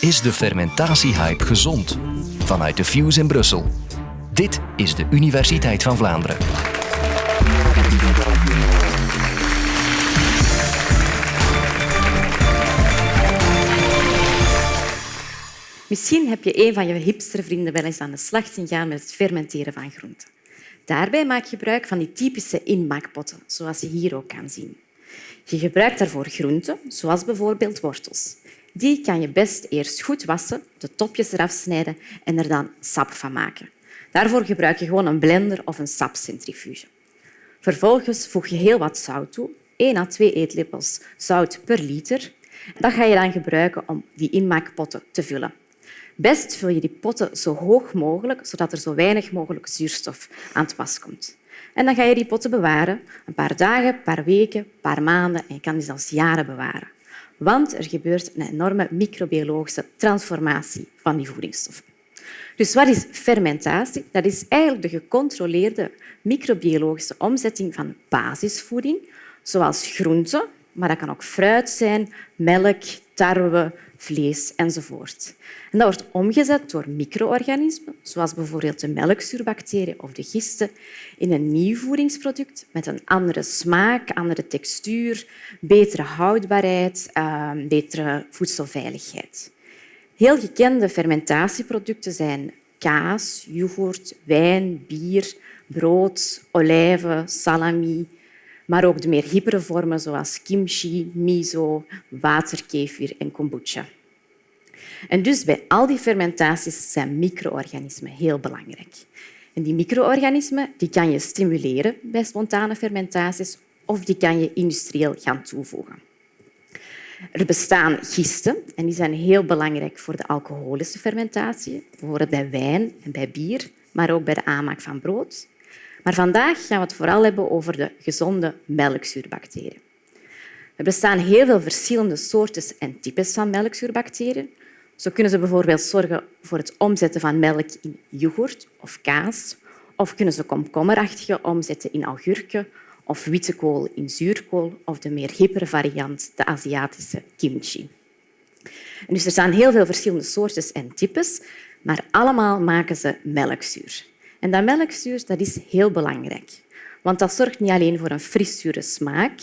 Is de fermentatiehype gezond? Vanuit de Fuse in Brussel. Dit is de Universiteit van Vlaanderen. Misschien heb je een van je hipstervrienden wel eens aan de slag zien gaan met het fermenteren van groenten. Daarbij maak je gebruik van die typische inmaakpotten, zoals je hier ook kan zien. Je gebruikt daarvoor groenten, zoals bijvoorbeeld wortels. Die kan je best eerst goed wassen, de topjes eraf snijden en er dan sap van maken. Daarvoor gebruik je gewoon een blender of een sapcentrifuge. Vervolgens voeg je heel wat zout toe, 1 à 2 eetlepels zout per liter. Dat ga je dan gebruiken om die inmaakpotten te vullen. Best vul je die potten zo hoog mogelijk, zodat er zo weinig mogelijk zuurstof aan het was komt. En dan ga je die potten bewaren, een paar dagen, een paar weken, een paar maanden en je kan die zelfs jaren bewaren. Want er gebeurt een enorme microbiologische transformatie van die voedingsstoffen. Dus wat is fermentatie? Dat is eigenlijk de gecontroleerde microbiologische omzetting van basisvoeding, zoals groenten, maar dat kan ook fruit zijn, melk, tarwe, vlees enzovoort. En dat wordt omgezet door micro-organismen, zoals bijvoorbeeld de melkzuurbacteriën of de gisten, in een nieuw voedingsproduct met een andere smaak, andere textuur, betere houdbaarheid, ehm, betere voedselveiligheid. Heel gekende fermentatieproducten zijn kaas, yoghurt, wijn, bier, brood, olijven, salami, maar ook de meer hippere vormen zoals kimchi, miso, waterkefir en kombucha. En dus bij al die fermentaties zijn micro-organismen heel belangrijk. En die micro-organismen die kan je stimuleren bij spontane fermentaties of die kan je industrieel gaan toevoegen. Er bestaan gisten en die zijn heel belangrijk voor de alcoholische fermentatie, bijvoorbeeld bij wijn en bij bier, maar ook bij de aanmaak van brood. Maar vandaag gaan we het vooral hebben over de gezonde melkzuurbacteriën. Er bestaan heel veel verschillende soorten en types van melkzuurbacteriën. Zo kunnen ze bijvoorbeeld zorgen voor het omzetten van melk in yoghurt of kaas, of kunnen ze komkommerachtige omzetten in augurken of witte kool in zuurkool of de meer hippere variant, de Aziatische kimchi. En dus er zijn heel veel verschillende soorten en types, maar allemaal maken ze melkzuur. En dat melkzuur dat is heel belangrijk, want dat zorgt niet alleen voor een friszure smaak,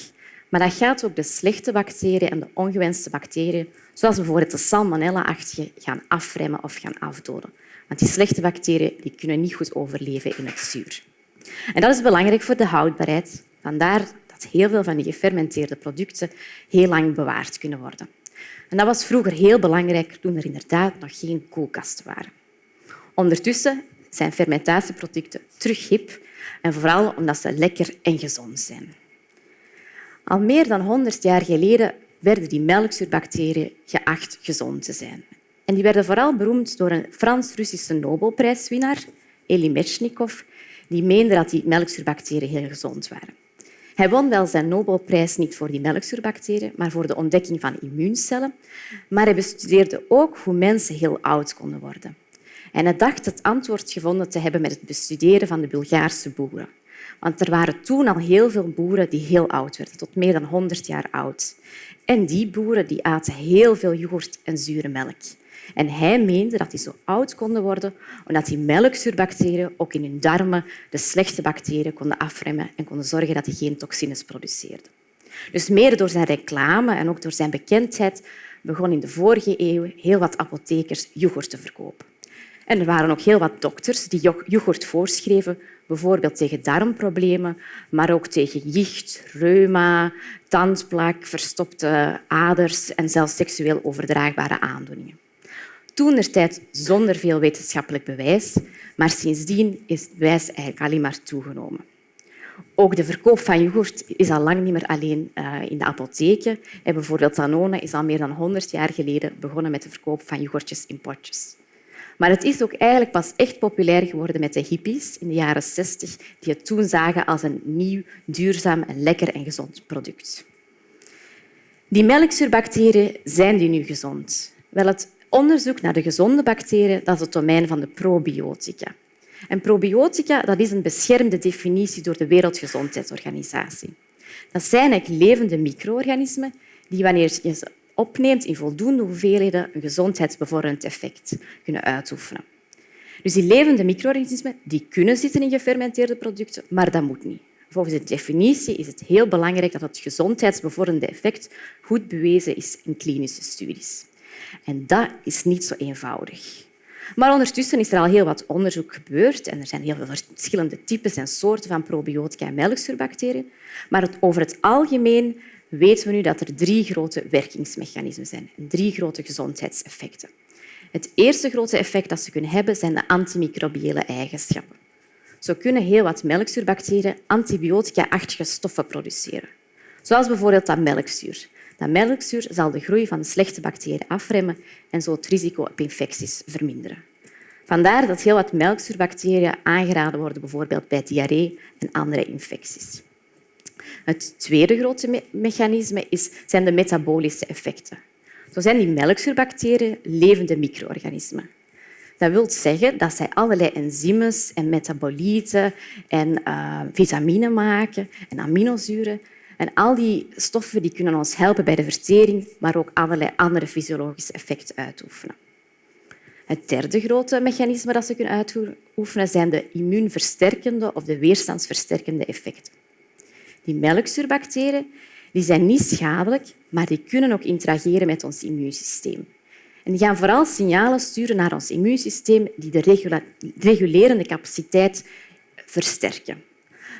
maar dat gaat ook de slechte bacteriën en de ongewenste bacteriën, zoals bijvoorbeeld de salmonella-achtige, gaan afremmen of gaan afdoden. Want die slechte bacteriën die kunnen niet goed overleven in het zuur. En dat is belangrijk voor de houdbaarheid. Vandaar dat heel veel van die gefermenteerde producten heel lang bewaard kunnen worden. En dat was vroeger heel belangrijk toen er inderdaad nog geen koelkasten waren. Ondertussen zijn fermentatieproducten terug hip en vooral omdat ze lekker en gezond zijn. Al meer dan 100 jaar geleden werden die melkzuurbacteriën geacht gezond te zijn. En die werden vooral beroemd door een Frans-Russische Nobelprijswinnaar, Elie Metchnikov, die meende dat die melkzuurbacteriën heel gezond waren. Hij won wel zijn Nobelprijs niet voor die melkzuurbacteriën, maar voor de ontdekking van immuuncellen. Maar hij bestudeerde ook hoe mensen heel oud konden worden. En hij dacht het antwoord gevonden te hebben met het bestuderen van de Bulgaarse boeren. Want er waren toen al heel veel boeren die heel oud werden, tot meer dan 100 jaar oud. En die boeren die aten heel veel yoghurt en zure melk. En hij meende dat die zo oud konden worden omdat die melkzuurbacteriën ook in hun darmen de slechte bacteriën konden afremmen en konden zorgen dat die geen toxines produceerden. Dus mede door zijn reclame en ook door zijn bekendheid begon in de vorige eeuw heel wat apothekers yoghurt te verkopen. En er waren ook heel wat dokters die yoghurt voorschreven, bijvoorbeeld tegen darmproblemen, maar ook tegen jicht, reuma, tandplak, verstopte aders en zelfs seksueel overdraagbare aandoeningen. Toen er tijd zonder veel wetenschappelijk bewijs, maar sindsdien is het bewijs eigenlijk alleen maar toegenomen. Ook de verkoop van yoghurt is al lang niet meer alleen eh, in de apotheken. Bijvoorbeeld Danone is al meer dan 100 jaar geleden begonnen met de verkoop van yoghurtjes in potjes. Maar het is ook eigenlijk pas echt populair geworden met de hippies in de jaren 60, die het toen zagen als een nieuw, duurzaam, lekker en gezond product. Die melkzuurbacteriën zijn die nu gezond? Wel, het onderzoek naar de gezonde bacteriën dat is het domein van de probiotica. En probiotica dat is een beschermde definitie door de Wereldgezondheidsorganisatie. Dat zijn eigenlijk levende micro-organismen die, wanneer je ze opneemt in voldoende hoeveelheden een gezondheidsbevorderend effect kunnen uitoefenen. Dus die levende micro-organismen die kunnen zitten in gefermenteerde producten, maar dat moet niet. Volgens de definitie is het heel belangrijk dat het gezondheidsbevorderende effect goed bewezen is in klinische studies. En dat is niet zo eenvoudig. Maar ondertussen is er al heel wat onderzoek gebeurd en er zijn heel veel verschillende types en soorten van probiotica en melkzuurbacteriën. Maar over het algemeen weten we nu dat er drie grote werkingsmechanismen zijn drie grote gezondheidseffecten. Het eerste grote effect dat ze kunnen hebben zijn de antimicrobiële eigenschappen. Zo kunnen heel wat melkzuurbacteriën antibiotica-achtige stoffen produceren, zoals bijvoorbeeld dat melkzuur. Dat melkzuur zal de groei van de slechte bacteriën afremmen en zo het risico op infecties verminderen. Vandaar dat heel wat melkzuurbacteriën aangeraden worden, bijvoorbeeld bij diarree en andere infecties. Het tweede grote mechanisme is, zijn de metabolische effecten. Zo zijn die melkzuurbacteriën levende micro-organismen. Dat wil zeggen dat zij allerlei enzymes en metabolieten en uh, vitamine maken en aminozuren. En al die stoffen die kunnen ons helpen bij de vertering, maar ook allerlei andere fysiologische effecten uitoefenen. Het derde grote mechanisme dat ze kunnen uitoefenen zijn de immuunversterkende of de weerstandsversterkende effecten. Die melkzuurbacteriën die zijn niet schadelijk, maar die kunnen ook interageren met ons immuunsysteem. En die gaan vooral signalen sturen naar ons immuunsysteem die de regulerende capaciteit versterken.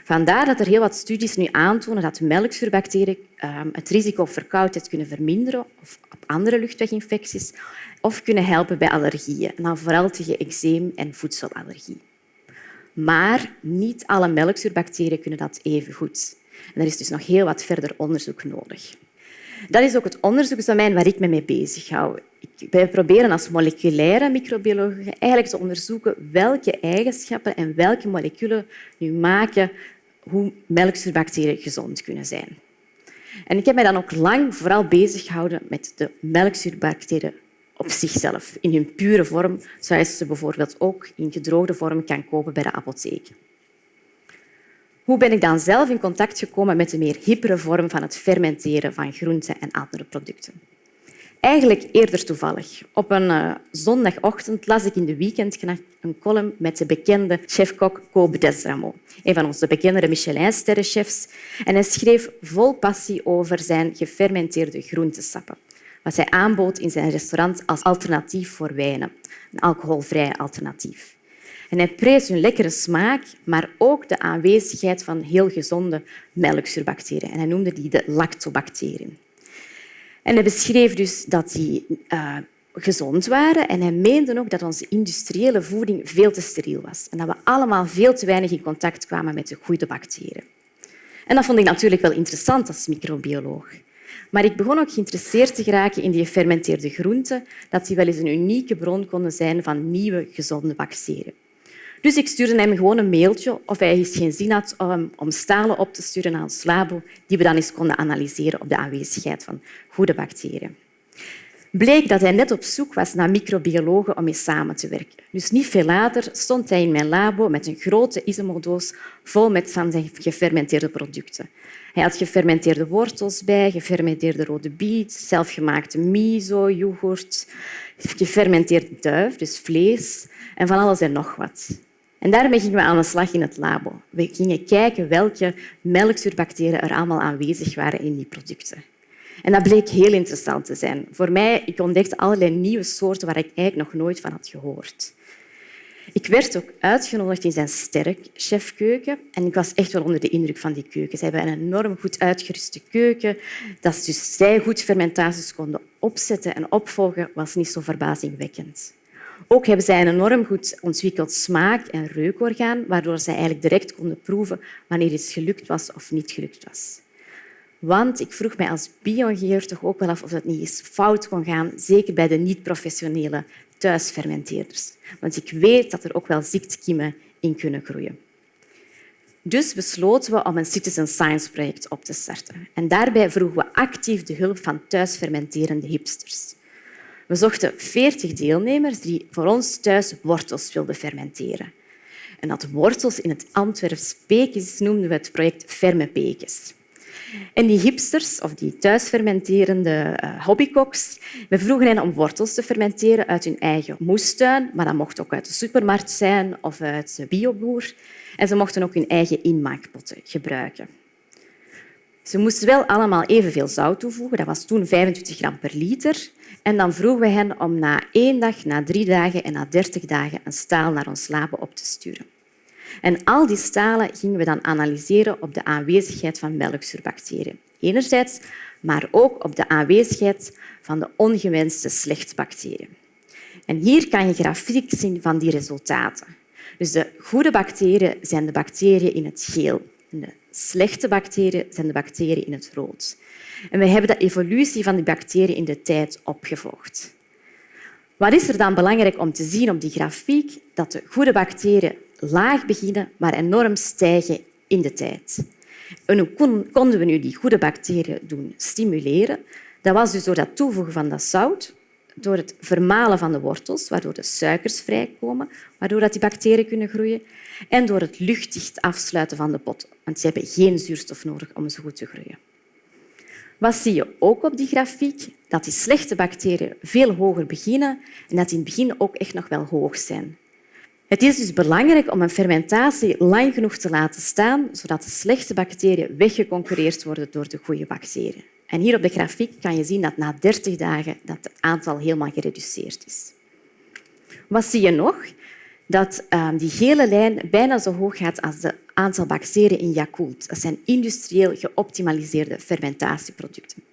Vandaar dat er heel wat studies nu aantonen dat melkzuurbacteriën ehm, het risico op verkoudheid kunnen verminderen of op andere luchtweginfecties of kunnen helpen bij allergieën, en vooral tegen eczeem en voedselallergie. Maar niet alle melkzuurbacteriën kunnen dat even goed. Er is dus nog heel wat verder onderzoek nodig. Dat is ook het onderzoeksdomein waar ik me mee bezig hou. Wij proberen als moleculaire microbiologen eigenlijk te onderzoeken welke eigenschappen en welke moleculen nu maken hoe melkzuurbacteriën gezond kunnen zijn. En ik heb mij dan ook lang vooral bezig gehouden met de melkzuurbacteriën op zichzelf, in hun pure vorm, zoals je ze bijvoorbeeld ook in gedroogde vorm kan kopen bij de apotheek. Hoe ben ik dan zelf in contact gekomen met de meer hippere vorm van het fermenteren van groenten en andere producten? Eigenlijk eerder toevallig. Op een uh, zondagochtend las ik in de weekendknacht een column met de bekende chef-kok Kobe Desramo, een van onze bekendere Michelin-sterrenchefs. En hij schreef vol passie over zijn gefermenteerde groentesappen, wat hij aanbood in zijn restaurant als alternatief voor wijnen, een alcoholvrij alternatief. En hij prees hun lekkere smaak, maar ook de aanwezigheid van heel gezonde melkzuurbacteriën. En hij noemde die de lactobacteriën. En hij beschreef dus dat die uh, gezond waren en hij meende ook dat onze industriële voeding veel te steriel was en dat we allemaal veel te weinig in contact kwamen met de goede bacteriën. En dat vond ik natuurlijk wel interessant als microbioloog. Maar ik begon ook geïnteresseerd te geraken in die gefermenteerde groenten, dat die wel eens een unieke bron konden zijn van nieuwe, gezonde bacteriën. Dus ik stuurde hem gewoon een mailtje of hij eens geen zin had om stalen op te sturen naar ons labo, die we dan eens konden analyseren op de aanwezigheid van goede bacteriën. Bleek dat hij net op zoek was naar microbiologen om mee samen te werken. Dus niet veel later stond hij in mijn labo met een grote isomodoos vol met van zijn gefermenteerde producten. Hij had gefermenteerde wortels bij, gefermenteerde rode biet, zelfgemaakte miso, yoghurt, gefermenteerde duif, dus vlees, en van alles en nog wat. En daarmee gingen we aan de slag in het labo. We gingen kijken welke melkzuurbacteriën er allemaal aanwezig waren in die producten. En dat bleek heel interessant te zijn. Voor mij, ik ontdekte allerlei nieuwe soorten waar ik eigenlijk nog nooit van had gehoord. Ik werd ook uitgenodigd in zijn sterk chefkeuken en ik was echt wel onder de indruk van die keuken. Ze hebben een enorm goed uitgeruste keuken. Dat dus zij goed fermentaties konden opzetten en opvolgen, was niet zo verbazingwekkend. Ook hebben zij een enorm goed ontwikkeld smaak- en reukorgaan, waardoor zij eigenlijk direct konden proeven wanneer iets gelukt was of niet gelukt was. Want ik vroeg mij als bioingenieur toch ook wel af of dat niet eens fout kon gaan, zeker bij de niet-professionele thuisfermenteerders. Want ik weet dat er ook wel ziektekiemen in kunnen groeien. Dus besloten we om een citizen science project op te starten. En daarbij vroegen we actief de hulp van thuisfermenterende hipsters. We zochten veertig deelnemers die voor ons thuis wortels wilden fermenteren. En dat wortels in het Antwerps Pekes noemden we het project Ferme Pekes. En die hipsters, of die thuisfermenterende uh, hobbykoks, we vroegen hen om wortels te fermenteren uit hun eigen moestuin, maar dat mocht ook uit de supermarkt zijn of uit de bioboer. En ze mochten ook hun eigen inmaakpotten gebruiken. Ze moesten wel allemaal evenveel zout toevoegen. Dat was toen 25 gram per liter. En dan vroegen we hen om na één dag, na drie dagen en na dertig dagen een staal naar ons labo op te sturen. En al die stalen gingen we dan analyseren op de aanwezigheid van melkzuurbacteriën. Enerzijds, maar ook op de aanwezigheid van de ongewenste slechtbacteriën. En hier kan je grafiek zien van die resultaten. Dus de goede bacteriën zijn de bacteriën in het geel. Slechte bacteriën zijn de bacteriën in het rood. En we hebben de evolutie van die bacteriën in de tijd opgevolgd. Wat is er dan belangrijk om te zien op die grafiek? Dat de goede bacteriën laag beginnen, maar enorm stijgen in de tijd. Hoe konden we nu die goede bacteriën doen stimuleren? Dat was dus door het toevoegen van dat zout, door het vermalen van de wortels, waardoor de suikers vrijkomen, waardoor die bacteriën kunnen groeien, en door het luchtdicht afsluiten van de pot, want ze hebben geen zuurstof nodig om zo goed te groeien. Wat zie je ook op die grafiek? Dat die slechte bacteriën veel hoger beginnen en dat die in het begin ook echt nog wel hoog zijn. Het is dus belangrijk om een fermentatie lang genoeg te laten staan, zodat de slechte bacteriën weggeconcureerd worden door de goede bacteriën. En hier op de grafiek kan je zien dat na 30 dagen dat het aantal helemaal gereduceerd is. Wat zie je nog? Dat ehm, die gele lijn bijna zo hoog gaat als het aantal bacteriën in Yakult. Dat zijn industrieel geoptimaliseerde fermentatieproducten.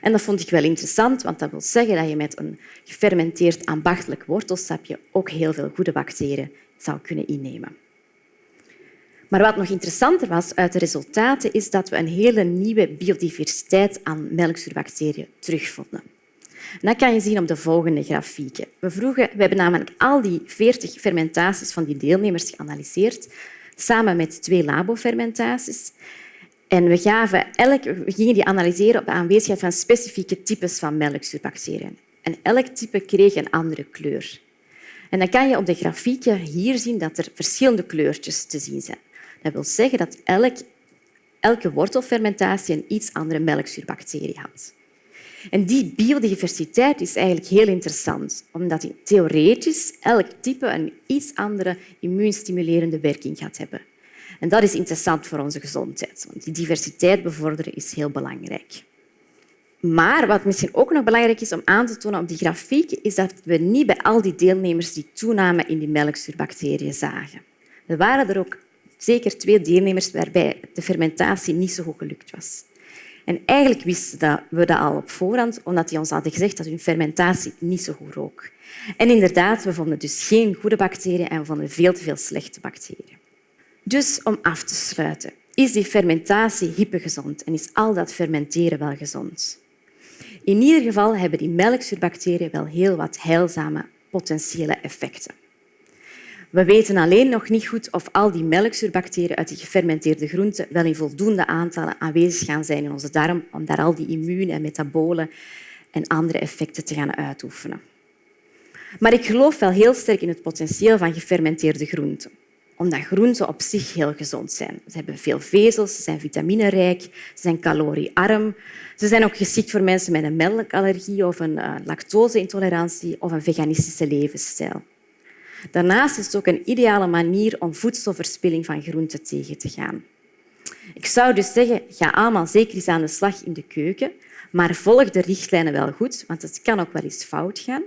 En dat vond ik wel interessant, want dat wil zeggen dat je met een gefermenteerd ambachtelijk wortelsapje ook heel veel goede bacteriën zou kunnen innemen. Maar wat nog interessanter was uit de resultaten, is dat we een hele nieuwe biodiversiteit aan melkzuurbacteriën terugvonden. Dat kan je zien op de volgende grafieken. We, vroegen, we hebben namelijk al die 40 fermentaties van die deelnemers geanalyseerd, samen met twee labofermentaties. En we, gaven elk, we gingen die analyseren op de aanwezigheid van specifieke types van melkzuurbacteriën. En elk type kreeg een andere kleur. En dan kan je op de grafieken hier zien dat er verschillende kleurtjes te zien zijn. Dat wil zeggen dat elk, elke wortelfermentatie een iets andere melkzuurbacterie had. En die biodiversiteit is eigenlijk heel interessant, omdat theoretisch elk type een iets andere immuunstimulerende werking gaat hebben. En dat is interessant voor onze gezondheid, want die diversiteit bevorderen is heel belangrijk. Maar wat misschien ook nog belangrijk is om aan te tonen op die grafiek, is dat we niet bij al die deelnemers die toename in die melkzuurbacteriën zagen. Er waren er ook zeker twee deelnemers waarbij de fermentatie niet zo goed gelukt was. En eigenlijk wisten we dat al op voorhand, omdat die ons hadden gezegd dat hun fermentatie niet zo goed rook. En inderdaad, we vonden dus geen goede bacteriën en we vonden veel te veel slechte bacteriën. Dus om af te sluiten, is die fermentatie hypogezond en is al dat fermenteren wel gezond? In ieder geval hebben die melkzuurbacteriën wel heel wat heilzame potentiële effecten. We weten alleen nog niet goed of al die melkzuurbacteriën uit die gefermenteerde groenten wel in voldoende aantallen aanwezig gaan zijn in onze darm om daar al die immuun- en metabolen en andere effecten te gaan uitoefenen. Maar ik geloof wel heel sterk in het potentieel van gefermenteerde groenten omdat groenten op zich heel gezond zijn. Ze hebben veel vezels, ze zijn vitaminerijk, ze zijn caloriearm. Ze zijn ook geschikt voor mensen met een melkallergie of een uh, lactoseintolerantie of een veganistische levensstijl. Daarnaast is het ook een ideale manier om voedselverspilling van groenten tegen te gaan. Ik zou dus zeggen, ga allemaal zeker eens aan de slag in de keuken, maar volg de richtlijnen wel goed, want het kan ook wel eens fout gaan.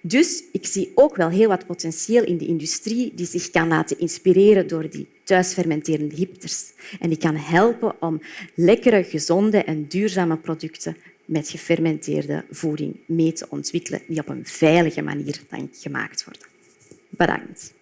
Dus ik zie ook wel heel wat potentieel in de industrie die zich kan laten inspireren door die thuisfermenterende hipsters. En die kan helpen om lekkere, gezonde en duurzame producten met gefermenteerde voeding mee te ontwikkelen, die op een veilige manier gemaakt worden. Bedankt.